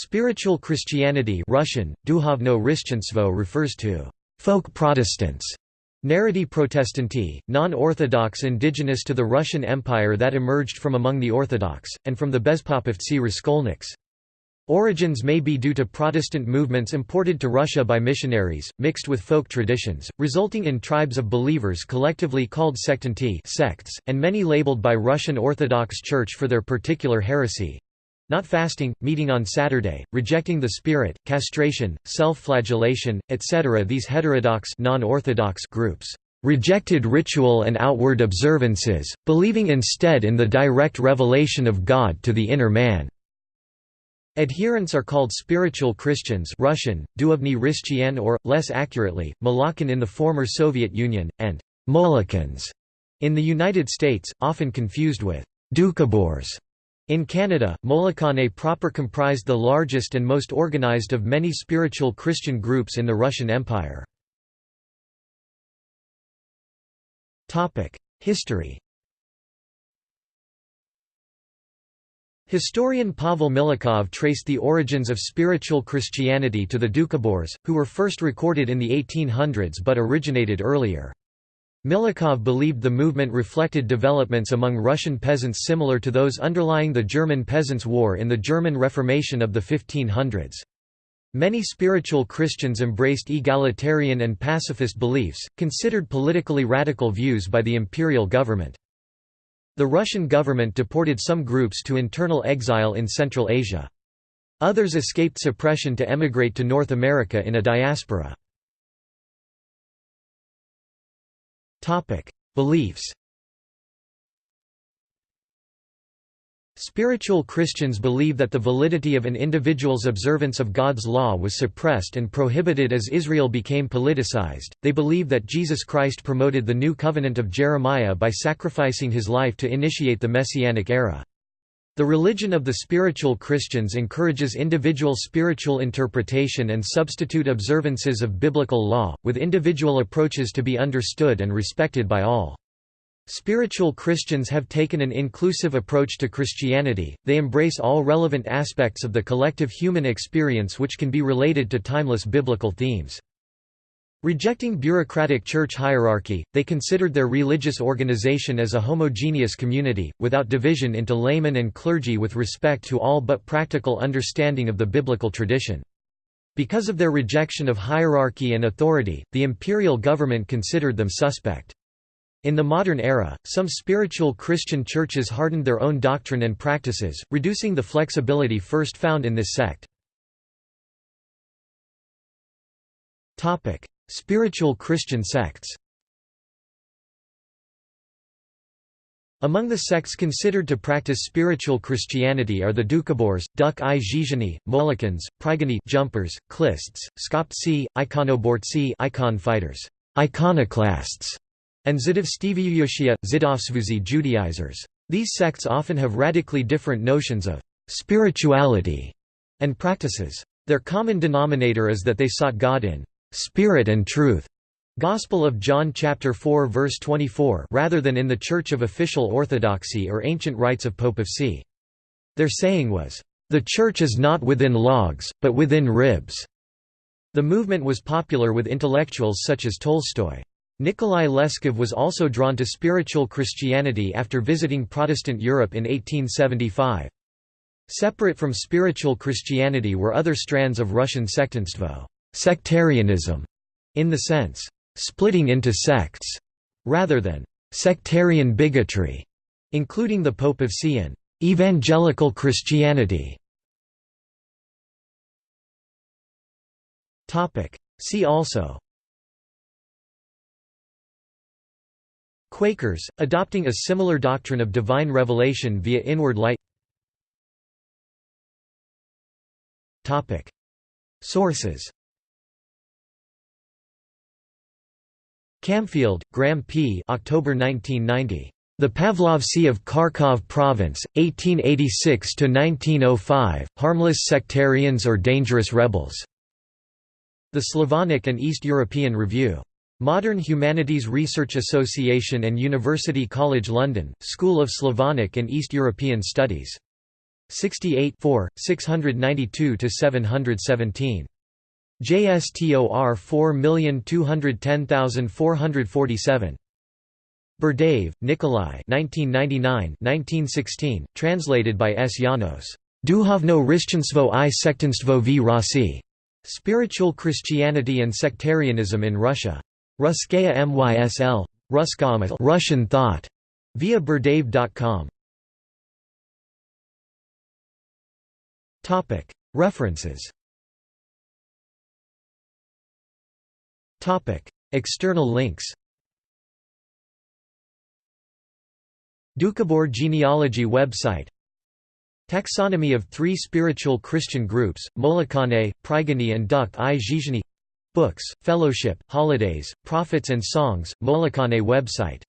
Spiritual Christianity Russian, Duhovno refers to folk Protestants Narody Protestanti, non-Orthodox indigenous to the Russian Empire that emerged from among the Orthodox, and from the Bezpopovtsi Raskolniks. Origins may be due to Protestant movements imported to Russia by missionaries, mixed with folk traditions, resulting in tribes of believers collectively called sectanti sects, and many labeled by Russian Orthodox Church for their particular heresy, not fasting, meeting on Saturday, rejecting the spirit, castration, self-flagellation, etc. These heterodox non-orthodox groups rejected ritual and outward observances, believing instead in the direct revelation of God to the inner man. Adherents are called spiritual Christians Russian, duovny or, less accurately, Molokhin in the former Soviet Union, and Molokans in the United States, often confused with Doukhobors. In Canada, Molokhane proper comprised the largest and most organized of many spiritual Christian groups in the Russian Empire. History Historian Pavel Milyukov traced the origins of spiritual Christianity to the Doukhobors, who were first recorded in the 1800s but originated earlier. Milyukov believed the movement reflected developments among Russian peasants similar to those underlying the German Peasants' War in the German Reformation of the 1500s. Many spiritual Christians embraced egalitarian and pacifist beliefs, considered politically radical views by the imperial government. The Russian government deported some groups to internal exile in Central Asia. Others escaped suppression to emigrate to North America in a diaspora. Beliefs. Spiritual Christians believe that the validity of an individual's observance of God's law was suppressed and prohibited as Israel became politicized. They believe that Jesus Christ promoted the new covenant of Jeremiah by sacrificing his life to initiate the Messianic era. The religion of the spiritual Christians encourages individual spiritual interpretation and substitute observances of biblical law, with individual approaches to be understood and respected by all. Spiritual Christians have taken an inclusive approach to Christianity, they embrace all relevant aspects of the collective human experience which can be related to timeless biblical themes. Rejecting bureaucratic church hierarchy, they considered their religious organization as a homogeneous community, without division into laymen and clergy with respect to all but practical understanding of the biblical tradition. Because of their rejection of hierarchy and authority, the imperial government considered them suspect. In the modern era, some spiritual Christian churches hardened their own doctrine and practices, reducing the flexibility first found in this sect. Spiritual Christian sects Among the sects considered to practice spiritual Christianity are the Doukhobors, Duk i Zhizhini, Molokhins, Prigony jumpers, Klists, Skoptsi, Ikonobortsi icon fighters, iconoclasts, and Zidovsteviyushia, Zidovsvuzi Judaizers. These sects often have radically different notions of spirituality and practices. Their common denominator is that they sought God in Spirit and truth. Gospel of John chapter 4 verse 24 rather than in the Church of official orthodoxy or ancient rites of Popovcy. Their saying was, "The church is not within logs, but within ribs." The movement was popular with intellectuals such as Tolstoy. Nikolai Leskov was also drawn to spiritual Christianity after visiting Protestant Europe in 1875. Separate from spiritual Christianity were other strands of Russian sectantstvo sectarianism, in the sense, splitting into sects, rather than sectarian bigotry, including the Popovcy and evangelical Christianity. See also Quakers, adopting a similar doctrine of divine revelation via inward light Sources Camfield, Graham P. October 1990. The Pavlovci of Kharkov Province, 1886–1905, Harmless Sectarians or Dangerous Rebels. The Slavonic and East European Review. Modern Humanities Research Association and University College London, School of Slavonic and East European Studies. 68 692–717. JSTOR 4210447. Berdyaev, Nikolai 1999-1916, translated by S. Janos. Duhovno Rishchanstvo i sektanstvo v Rossi. Spiritual Christianity and Sectarianism in Russia. Ruskaya MYSL. Russian thought. Via berdyaev.com. References External links Doukhobor genealogy website Taxonomy of three spiritual Christian groups, Molokane, Prigony and Dukh i Zhizhny Books, Fellowship, Holidays, Prophets and Songs, Molokane website